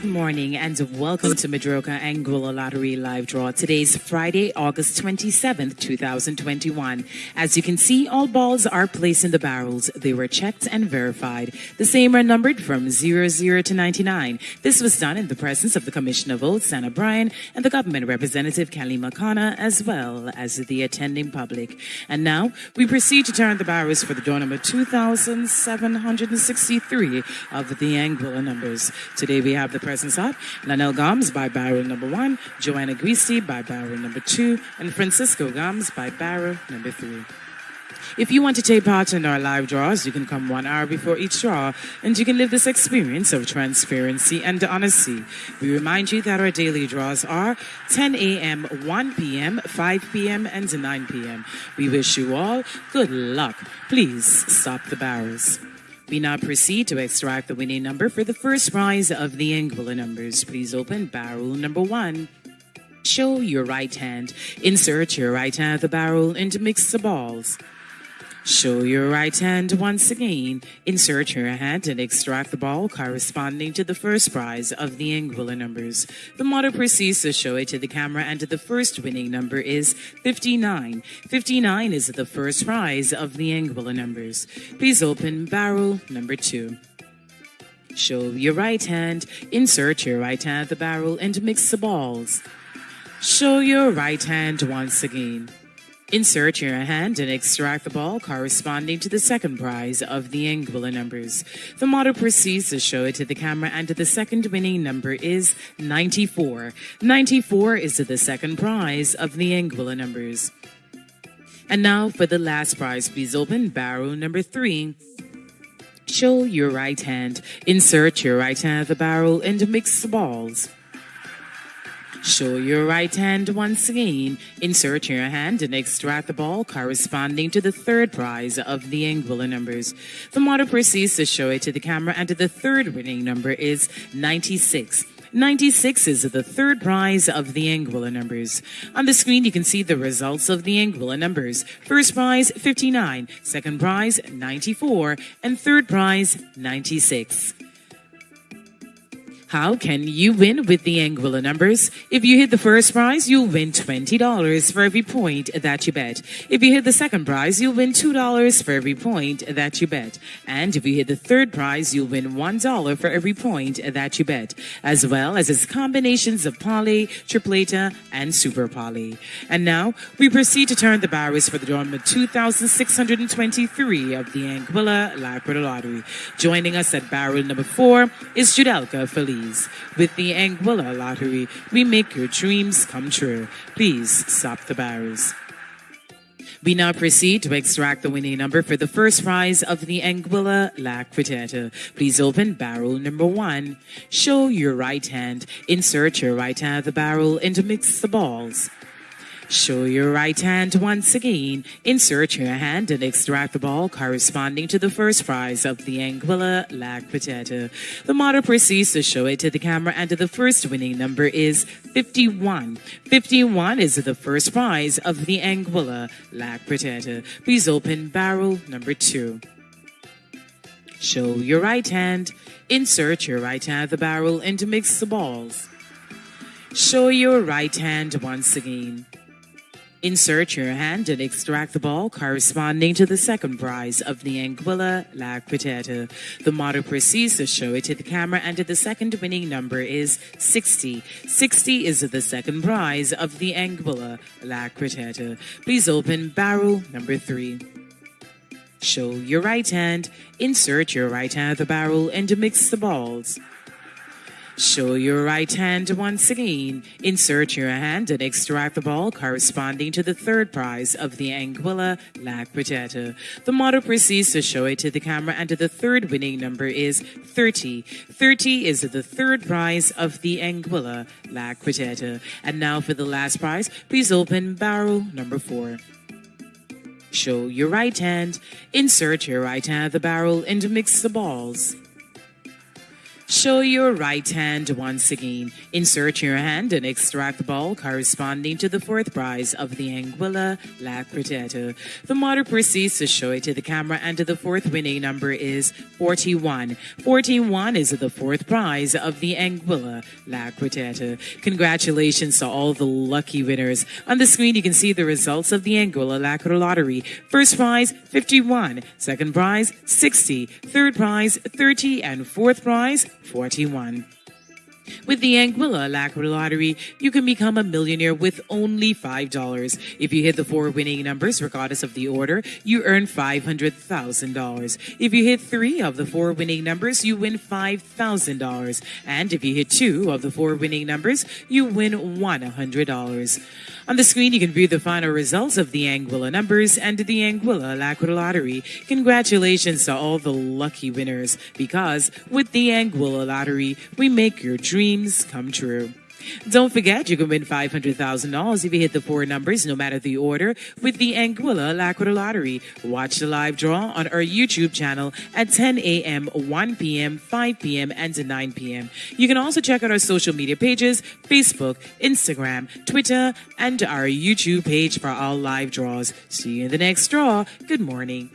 morning and welcome to Madroka Anguilla Lottery Live Draw. Today's Friday, August 27th, 2021. As you can see, all balls are placed in the barrels. They were checked and verified. The same are numbered from 00 to 99. This was done in the presence of the Commissioner of Votes, Anna Bryan, and the government representative, Kalima Kana, as well as the attending public. And now we proceed to turn the barrels for the draw number 2763 of the Anguilla numbers. Today we have the presence of Lanel Gomes by barrel number one, Joanna Greasy by barrel number two, and Francisco Gomes by barrel number three. If you want to take part in our live draws, you can come one hour before each draw and you can live this experience of transparency and honesty. We remind you that our daily draws are 10 a.m., 1 p.m., 5 p.m., and 9 p.m. We wish you all good luck. Please stop the barrels. We now proceed to extract the winning number for the first prize of the Anguilla numbers. Please open barrel number one. Show your right hand. Insert your right hand of the barrel and mix the balls. Show your right hand once again. Insert your hand and extract the ball corresponding to the first prize of the Anguilla numbers. The model proceeds to show it to the camera and the first winning number is 59. 59 is the first prize of the Anguilla numbers. Please open barrel number two. Show your right hand. Insert your right hand at the barrel and mix the balls. Show your right hand once again. Insert your hand and extract the ball corresponding to the second prize of the Anguilla numbers. The model proceeds to show it to the camera and the second winning number is 94. 94 is the second prize of the Anguilla numbers. And now for the last prize, please open barrel number three. Show your right hand. Insert your right hand at the barrel and mix the balls. Show your right hand once again. Insert your hand and extract the ball corresponding to the third prize of the Anguilla numbers. The model proceeds to show it to the camera and the third winning number is 96. 96 is the third prize of the Anguilla numbers. On the screen, you can see the results of the Anguilla numbers. First prize, 59. Second prize, 94. And third prize, 96. How can you win with the Anguilla numbers? If you hit the first prize, you'll win $20 for every point that you bet. If you hit the second prize, you'll win $2 for every point that you bet. And if you hit the third prize, you'll win $1 for every point that you bet, as well as its combinations of palé, tripleta, and super palé. And now, we proceed to turn the barrels for the draw number 2623 of the Anguilla Lacquer Lottery. Joining us at barrel number four is Judelka Feliz. With the Anguilla Lottery, we make your dreams come true. Please stop the barrels. We now proceed to extract the winning number for the first prize of the Anguilla La Quintetta. Please open barrel number one. Show your right hand. Insert your right hand of the barrel and mix the balls. Show your right hand once again. Insert your hand and extract the ball corresponding to the first prize of the Anguilla La Quintetta. The model proceeds to show it to the camera and the first winning number is 51. 51 is the first prize of the Anguilla La Quintetta. Please open barrel number two. Show your right hand. Insert your right hand of the barrel and mix the balls. Show your right hand once again. Insert your hand and extract the ball corresponding to the second prize of the Anguilla La Quintetta. The model proceeds to show it to the camera and the second winning number is 60. 60 is the second prize of the Anguilla La Quintetta. Please open barrel number three. Show your right hand, insert your right hand at the barrel and mix the balls. Show your right hand once again. Insert your hand and extract the ball corresponding to the third prize of the Anguilla La Quintetta. The model proceeds to show it to the camera and the third winning number is 30. 30 is the third prize of the Anguilla La Quintetta. And now for the last prize, please open barrel number four. Show your right hand, insert your right hand at the barrel and mix the balls. Show your right hand once again. Insert your hand and extract the ball corresponding to the fourth prize of the Anguilla La Quartet. The model proceeds to show it to the camera and the fourth winning number is 41. 41 is the fourth prize of the Anguilla La Quartet. Congratulations to all the lucky winners. On the screen you can see the results of the Anguilla La Lottery. First prize 51, second prize 60, third prize 30 and fourth prize 41. With the Anguilla Alacrity Lottery, you can become a millionaire with only $5. If you hit the four winning numbers, regardless of the order, you earn $500,000. If you hit three of the four winning numbers, you win $5,000. And if you hit two of the four winning numbers, you win $100. On the screen, you can view the final results of the Anguilla numbers and the Anguilla Alacrity Lottery. Congratulations to all the lucky winners because with the Anguilla Lottery, we make your dreams come true. Don't forget, you can win $500,000 if you hit the four numbers, no matter the order, with the Anguilla Alacrity Lottery. Watch the live draw on our YouTube channel at 10 a.m., 1 p.m., 5 p.m., and 9 p.m. You can also check out our social media pages, Facebook, Instagram, Twitter, and our YouTube page for all live draws. See you in the next draw. Good morning.